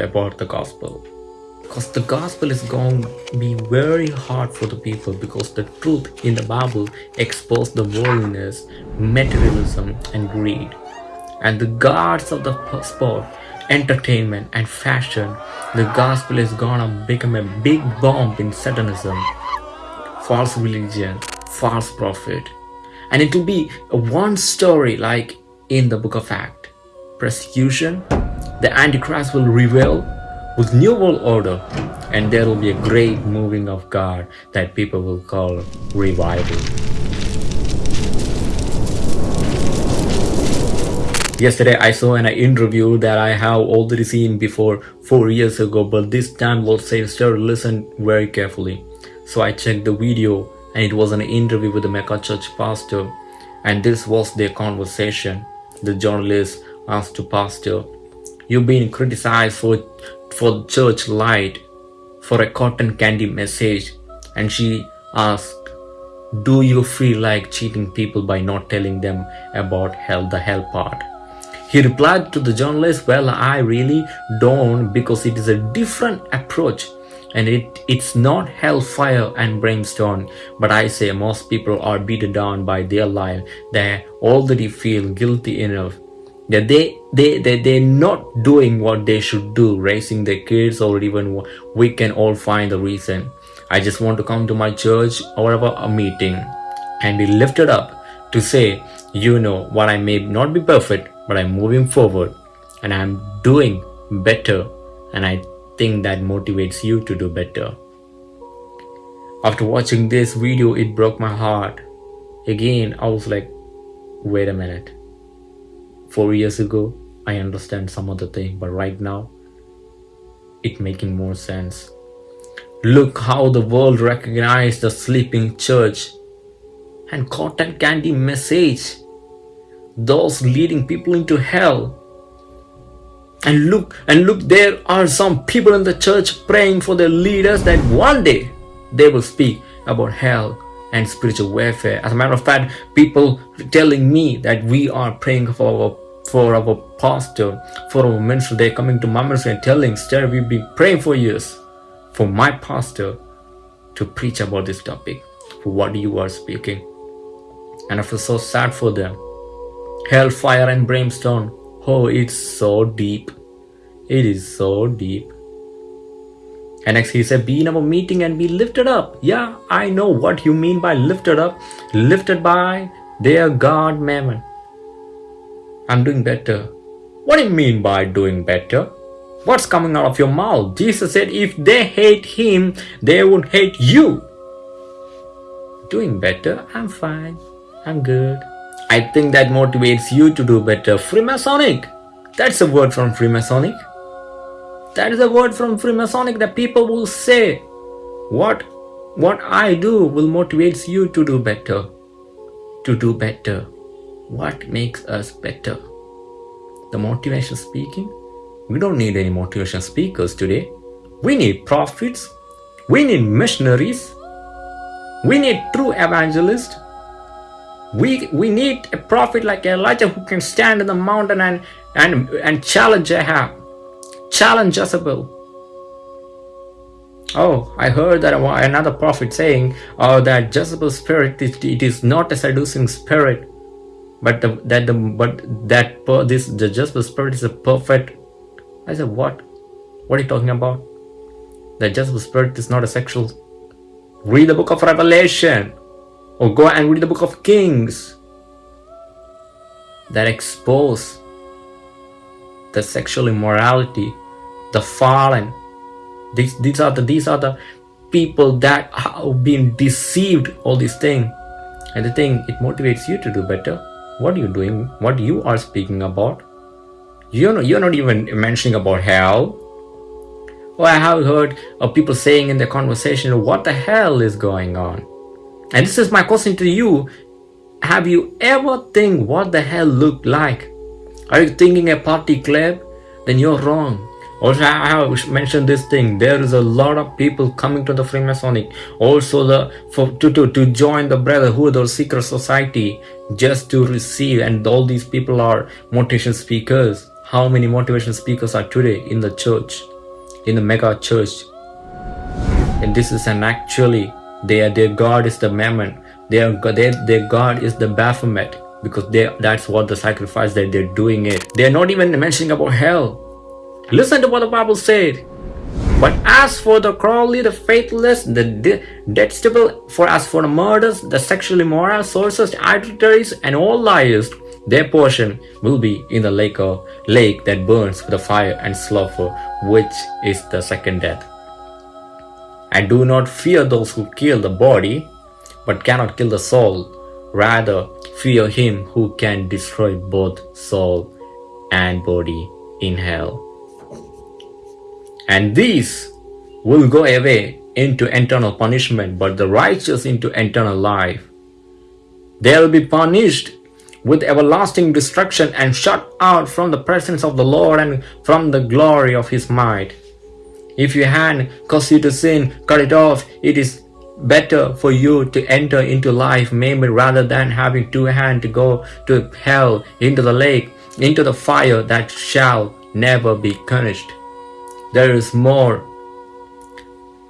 about the gospel. Because the gospel is going to be very hard for the people because the truth in the Bible exposes the worldliness, materialism, and greed. And the gods of the sport, entertainment, and fashion, the gospel is gonna become a big bomb in Satanism, false religion, false prophet. And it will be one story like in the book of Acts. Persecution, the Antichrist will reveal with new world order and there will be a great moving of God that people will call revival. Yesterday I saw an interview that I have already seen before 4 years ago but this time Lord says sir listen very carefully. So I checked the video and it was an interview with the mega church pastor and this was their conversation. The journalist asked the pastor You've been criticized for, for church light, for a cotton candy message. And she asked, do you feel like cheating people by not telling them about hell, the hell part? He replied to the journalist, well, I really don't because it is a different approach and it, it's not hellfire and brimstone. But I say most people are beaten down by their life. They already feel guilty enough that they they they they're not doing what they should do raising their kids or even we can all find the reason. I just want to come to my church or a meeting. And be lifted up to say you know what i may not be perfect but i'm moving forward and i'm doing better and i think that motivates you to do better. After watching this video it broke my heart. Again i was like wait a minute four years ago I understand some other thing but right now it making more sense. Look how the world recognized the sleeping church and cotton candy message. Those leading people into hell. And look and look there are some people in the church praying for their leaders that one day they will speak about hell and spiritual warfare. As a matter of fact, people telling me that we are praying for our for our pastor, for our minister. They're coming to my ministry and telling, Sir, we've been praying for years for my pastor to preach about this topic, for what you are speaking. And I feel so sad for them. Hellfire and brimstone. Oh, it's so deep. It is so deep. And next he said, be in our meeting and be lifted up. Yeah, I know what you mean by lifted up. Lifted by their God mammon. I'm doing better. What do you mean by doing better? What's coming out of your mouth? Jesus said if they hate him, they would hate you. Doing better? I'm fine. I'm good. I think that motivates you to do better. Freemasonic. That's a word from Freemasonic. That is a word from Freemasonic that people will say, what, what I do will motivate you to do better. To do better. What makes us better? The motivation speaking? We don't need any motivation speakers today. We need prophets. We need missionaries. We need true evangelists. We, we need a prophet like Elijah who can stand in the mountain and, and, and challenge Ahab challenge Jezebel. Oh, I heard that another prophet saying oh, that Jezebel's spirit it, it is not a seducing spirit, but the, that the but that this the Jezebel spirit is a perfect. I said, what? What are you talking about? The Jezebel spirit is not a sexual. Read the book of Revelation, or go and read the book of Kings. That expose the sexual immorality the fallen these these are the these are the people that have been deceived all these things and the thing it motivates you to do better what are you doing? What you are speaking about? You know you're not even mentioning about hell. Well i have heard of people saying in the conversation what the hell is going on? And this is my question to you. Have you ever think what the hell looked like? Are you thinking a party club? Then you're wrong. Also i have mentioned this thing. There is a lot of people coming to the freemasonic. Also the for to to, to join the brotherhood or secret society just to receive and all these people are motivation speakers how many motivational speakers are today in the church, in the mega church. And this is an actually, their, their God is the mammon, their, their, their God is the Baphomet because they, that's what the sacrifice that they're doing it. They're not even mentioning about hell. Listen to what the Bible said. But as for the cruelly, the faithless, the detestable, for as for the murders, the sexually immoral, sorcerers, adulteries, and all liars, their portion will be in the lake of lake that burns with the fire and sulfur, which is the second death. And do not fear those who kill the body, but cannot kill the soul. Rather, fear him who can destroy both soul and body in hell and these will go away into eternal punishment, but the righteous into eternal life. They will be punished with everlasting destruction and shut out from the presence of the Lord and from the glory of his might. If your hand causes you to sin, cut it off. It is better for you to enter into life maybe rather than having two hands to go to hell, into the lake, into the fire that shall never be quenched. There is more.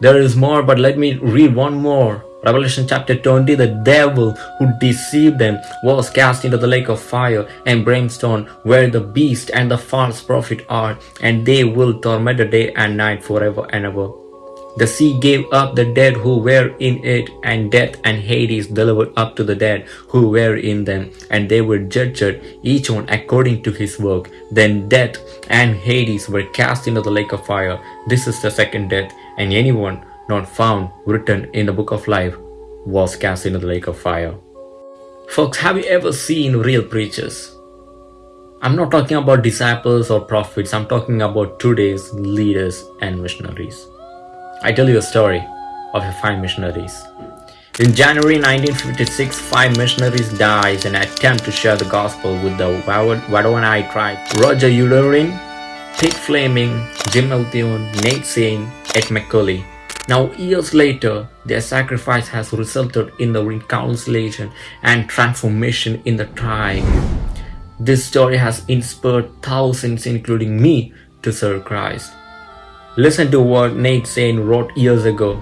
There is more, but let me read one more. Revelation chapter 20, the devil who deceived them was cast into the lake of fire and brimstone where the beast and the false prophet are and they will torment the day and night forever and ever. The sea gave up the dead who were in it, and death and Hades delivered up to the dead who were in them, and they were judged, each one according to his work. Then death and Hades were cast into the lake of fire. This is the second death, and anyone not found written in the book of life was cast into the lake of fire. Folks, have you ever seen real preachers? I'm not talking about disciples or prophets, I'm talking about today's leaders and missionaries. I tell you a story of the five missionaries. In January 1956, five missionaries died in an attempt to share the gospel with the Waodani tribe. Roger Youderian, Pete Fleming, Jim Elliot, Nate Saint, Ed McCully. Now years later, their sacrifice has resulted in the reconciliation and transformation in the tribe. This story has inspired thousands including me to serve Christ. Listen to what Nate Saint wrote years ago.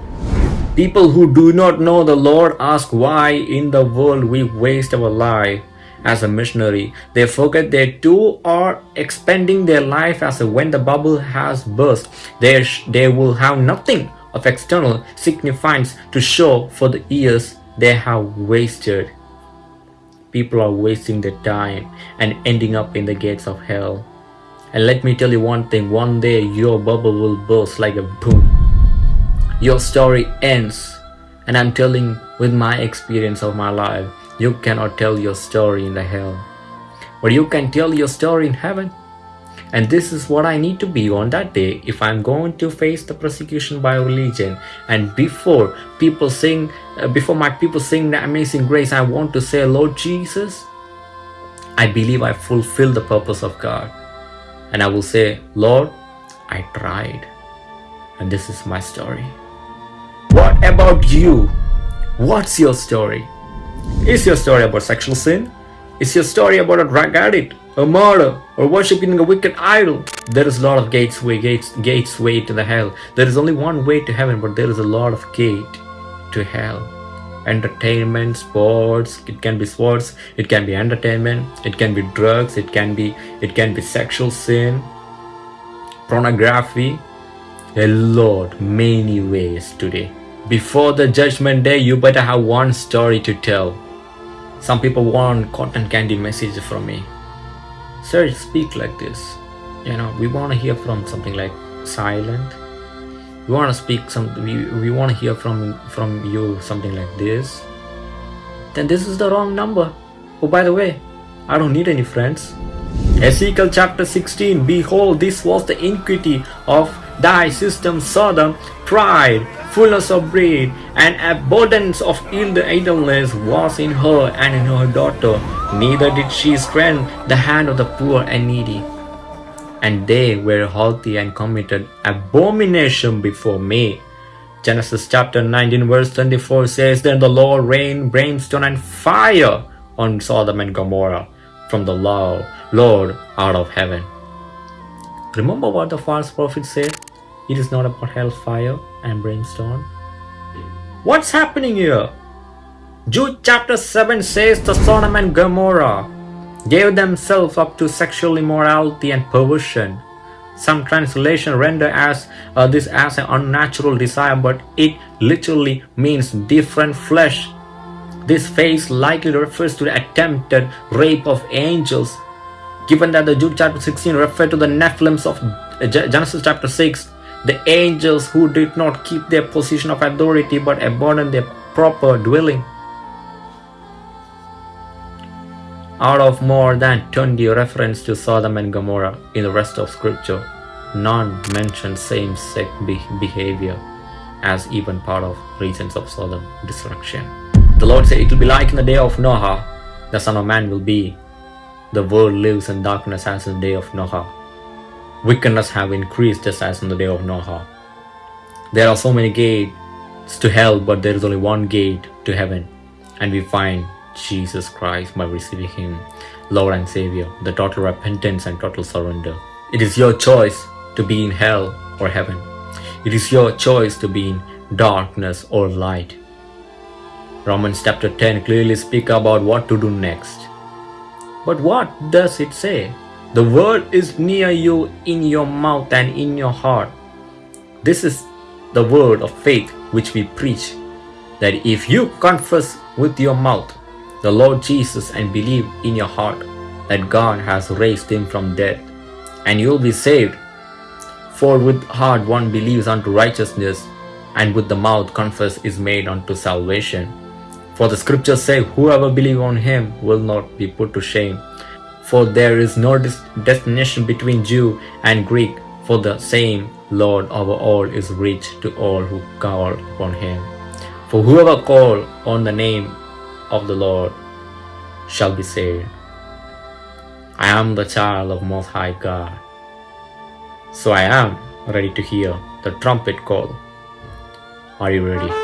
People who do not know the Lord ask why in the world we waste our life as a missionary. They forget they too are expending their life as when the bubble has burst. They, they will have nothing of external significance to show for the years they have wasted. People are wasting their time and ending up in the gates of hell. And let me tell you one thing, one day your bubble will burst like a boom. Your story ends. And I'm telling with my experience of my life, you cannot tell your story in the hell. But you can tell your story in heaven. And this is what I need to be on that day if I'm going to face the persecution by religion. And before people sing, uh, before my people sing the amazing grace, I want to say, Lord Jesus, I believe I fulfill the purpose of God and I will say, Lord, I tried. And this is my story. What about you? What's your story? Is your story about sexual sin? Is your story about a drug addict, a murder, or worshipping a wicked idol? There is a lot of gates way, gates, gates way to the hell. There is only one way to heaven, but there is a lot of gate to hell entertainment sports it can be sports it can be entertainment it can be drugs it can be it can be sexual sin pornography a lot many ways today. Before the judgment day you better have one story to tell. Some people want cotton candy message from me. Sir speak like this. You know we want to hear from something like silent we want to speak some we, we want to hear from from you something like this. Then this is the wrong number. Oh by the way i don't need any friends. Ezekiel chapter 16 behold this was the iniquity of thy system sodom pride fullness of bread and abundance of idleness was in her and in her daughter. Neither did she strengthen the hand of the poor and needy and they were haughty and committed abomination before me. Genesis chapter 19 verse 24 says, Then the Lord rained brimstone and fire on Sodom and Gomorrah from the Lord out of heaven. Remember what the false prophet said? It is not about hellfire and brimstone. What's happening here? Jude chapter 7 says the Sodom and Gomorrah gave themselves up to sexual immorality and perversion. Some translation render as uh, this as an unnatural desire, but it literally means different flesh. This phase likely refers to the attempted rape of angels. Given that the Jude chapter 16 referred to the Nephilims of Genesis chapter 6, the angels who did not keep their position of authority but abandoned their proper dwelling. Out of more than 20 references to Sodom and Gomorrah in the rest of scripture, none mention same-sex be behavior as even part of reasons of Sodom destruction. The Lord said, It will be like in the day of Noah, the Son of Man will be. The world lives in darkness as in the day of Noah. Wickedness have increased just as in the day of Noah. There are so many gates to hell, but there is only one gate to heaven, and we find Jesus Christ by receiving Him, Lord and Savior, the total repentance and total surrender. It is your choice to be in hell or heaven. It is your choice to be in darkness or light. Romans chapter 10 clearly speak about what to do next. But what does it say? The word is near you in your mouth and in your heart. This is the word of faith which we preach, that if you confess with your mouth the Lord Jesus and believe in your heart that God has raised him from death, and you will be saved. For with heart one believes unto righteousness, and with the mouth confess is made unto salvation. For the scriptures say, Whoever believes on him will not be put to shame. For there is no destination between Jew and Greek, for the same Lord over all is rich to all who call upon him. For whoever call on the name of the Lord shall be saved. I am the child of Most High God. So I am ready to hear the trumpet call. Are you ready?